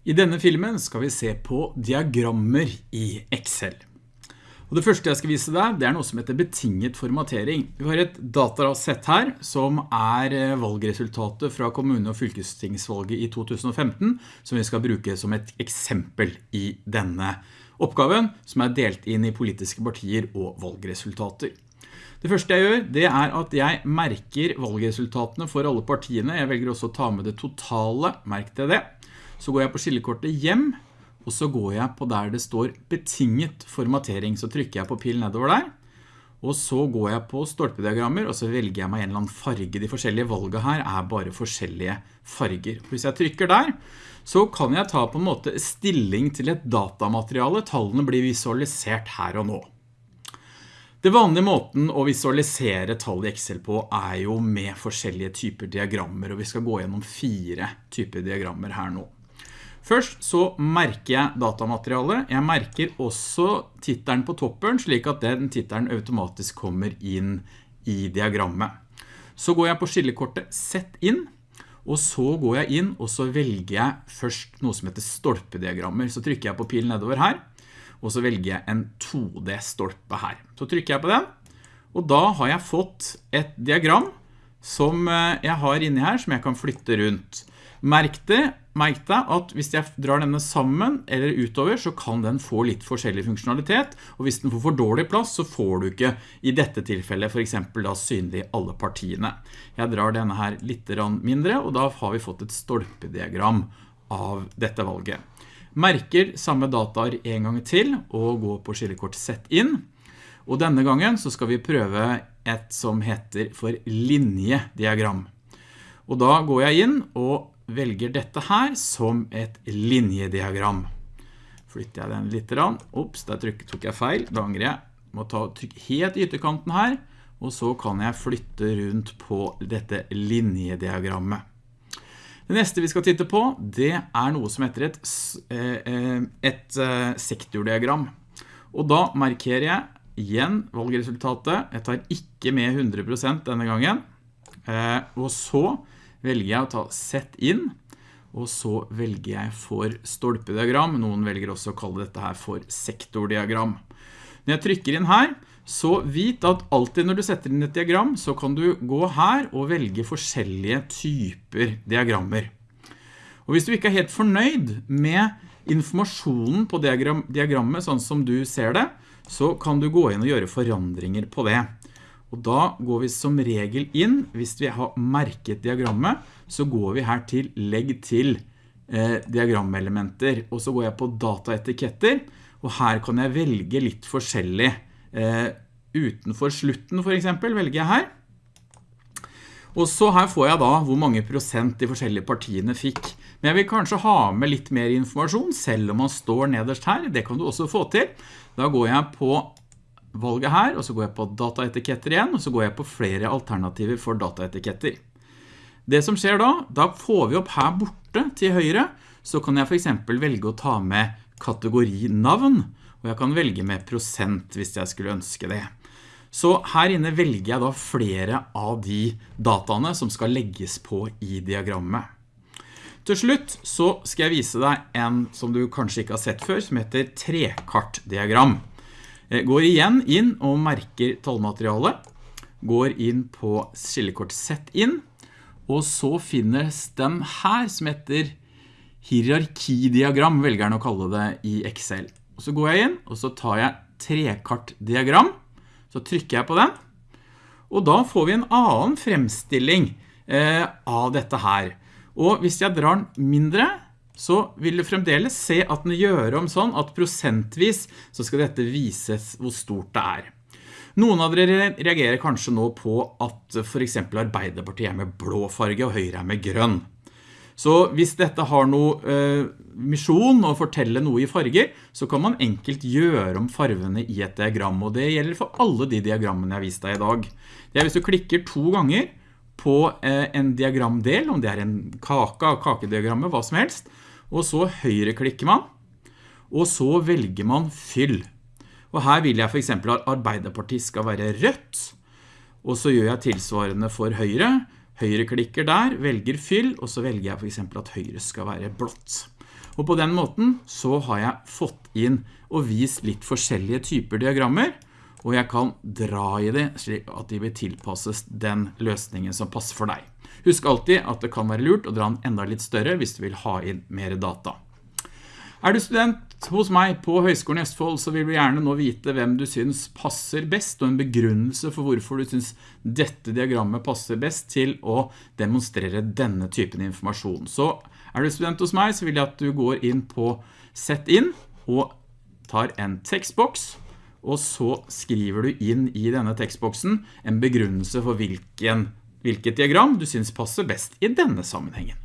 I denne filmen skal vi se på diagrammer i Excel. Og det første jeg skal vise deg, det er noe som heter betinget formatering. Vi har et datasett her som er eh, valgresultatet fra kommune- og fylkestingsvalget i 2015, som vi skal bruke som et eksempel i denne oppgaven, som er delt inn i politiske partier og valgresultater. Det første jeg gjør, det er at jeg merker valgresultatene for alle partiene. Jeg velger også å ta med det totale, merk til det. Så går jeg på skillekortet hjem, og så går jeg på der det står betinget formatering. Så trykker jeg på pil nedover der, og så går jeg på stolpediagrammer, og så velger jeg meg en eller annen farge. De forskjellige valgene her er bare forskjellige farger. Hvis jeg trykker der, så kan jeg ta på en måte stilling til et datamateriale. Tallene blir visualisert her og nå. Det vanlige måten å visualisere tall i Excel på er jo med forskjellige typer diagrammer, og vi skal gå gjennom fire typer diagrammer her nå. Først så merker jeg datamaterialet. Jeg merker også tittelen på toppen, slik at den tittelen automatisk kommer inn i diagrammet. Så går jeg på skillekortet Sett inn, og så går jeg inn, og så velger jeg først noe som heter stolpediagrammer. Så trykker jeg på pilen nedover her, og så velger jeg en 2D-stolpe her. Så trykker jeg på den, og da har jeg fått et diagram som eh, jeg har inne her, som jeg kan flytte rundt. Merk deg at hvis jeg drar denne sammen eller utover, så kan den få litt forskjellig funksjonalitet, og hvis den får for dårlig plass, så får du ikke i dette tilfellet for eksempel da synlig alle partiene. Jeg drar denne her litt mindre, og da har vi fått et stolpediagram av dette valget. Merker samme dataer en gang til, og går på skillekort Sett inn. Og denne gangen så skal vi prøve et som heter for linjediagram. Og da går jeg inn og velger dette her som et linjediagram. Flytter jeg den litt. Ops, der tok jeg feil. Da angrer jeg. Må ta trykk helt i ytterkanten her, og så kan jeg flytte rundt på dette linjediagrammet. Det neste vi skal titte på, det er noe som heter et, eh, eh, et eh, sektordiagram. Og da markerer jeg igjen valgresultatet. Jeg tar ikke med 100% denne gangen. Og så velger jeg å ta sett inn, og så velger jeg for stolpediagram. Noen velger også å kalle dette her for sektordiagram. Når jeg trykker inn her, så vit at alltid når du setter inn et diagram, så kan du gå her og velge forskjellige typer diagrammer. Og hvis du ikke er helt fornøyd med informasjonen på diagrammet sånn som du ser det, så kan du gå inn og gjøre forandringer på det. Og da går vi som regel inn, hvis vi har merket diagrammet, så går vi her til legg til eh, diagrammelementer, og så går jeg på dataetiketter, og her kan jeg velge litt forskjellig eh, utenfor slutten for eksempel, velger jeg her. Og så her får jeg da hvor mange prosent de forskjellige partiene fikk. Men jeg vil kanskje ha med litt mer informasjon, selv om man står nederst her. Det kan du også få til. Da går jeg på valget her, og så går jeg på dataetiketter igjen, og så går jeg på flere alternativer for dataetiketter. Det som skjer da, da får vi opp her borte til høyre, så kan jeg for eksempel velge å ta med kategori navn, og jeg kan velge med prosent hvis jeg skulle ønske det. Så her inne velger jeg da flere av de dataene som skal legges på i diagrammet. Til slutt så skal jeg vise deg en som du kanskje ikke har sett før, som heter trekartdiagram. Jeg går igjen inn og merker tallmaterialet, går inn på skillekort Sett inn, og så finnes den her som heter hierarkidiagram, velger den å kalle det i Excel. Og så går jeg inn, og så tar jeg trekartdiagram, så trykker jeg på den, og da får vi en annen fremstilling eh, av dette her. Og hvis jeg drar den mindre, så vil du fremdeles se at den gjør om sånn at prosentvis så skal dette vises hvor stort det er. Noen av dere reagerer kanskje nå på at for eksempel Arbeiderpartiet er med blå farge og Høyre er med grønn. Så hvis dette har noe eh, misjon å fortelle noe i farger, så kan man enkelt gjøre om farvene i et diagram, og det gjelder for alle de diagrammene jeg har vist deg i dag. Det er hvis du klikker to ganger på eh, en diagramdel, om det er en kake, kakediagrammet, hva som helst, og så høyreklikker man, og så velger man fyll. Og her vil jeg for eksempel at Arbeiderpartiet skal være rødt, og så gjør jeg tilsvarende for høyre, Høyre klikker der, velger fyll, og så velger jeg for eksempel at høyre skal være blått. Og på den måten så har jeg fått inn og vist litt forskjellige typer diagrammer, og jeg kan dra i det slik at de vil tilpasses den løsningen som passer for deg. Husk alltid at det kan være lurt å dra den enda litt større hvis du vil ha inn mer data. Er du student hos meg på Høgskolen i Østfold, så vil du gjerne nå vite hvem du synes passer best, og en begrunnelse for hvorfor du synes dette diagrammet passer best til å demonstrere denne typen informasjon. Så er du student hos meg, så vil jeg at du går inn på Sett inn, og tar en tekstboks, og så skriver du inn i denne tekstboksen en begrunnelse for hvilken, hvilket diagram du synes passer best i denne sammenhengen.